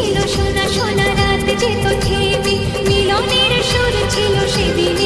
ছিল সোনা সোনা রাত যেত থেমে মিলনের সুর ছিল সেদিন।